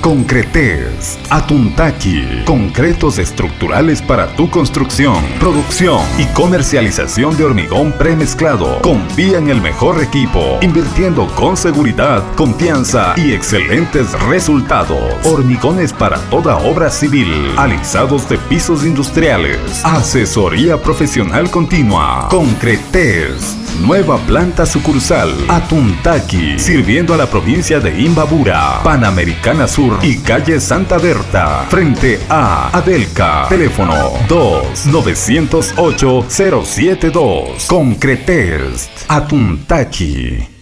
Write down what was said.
Concretes, Atuntaki, concretos estructurales para tu construcción, producción y comercialización de hormigón premezclado. Confía en el mejor equipo, invirtiendo con seguridad, confianza y excelentes resultados. Hormigones para toda obra civil, alisados de pisos industriales, asesoría profesional continua. Concretes, nueva planta sucursal, Atuntaki, sirviendo a la provincia de Imbabura, Panamericana Sur y calle Santa Berta, frente a Adelca. Teléfono 2-908-072. Concretest, Atuntaki.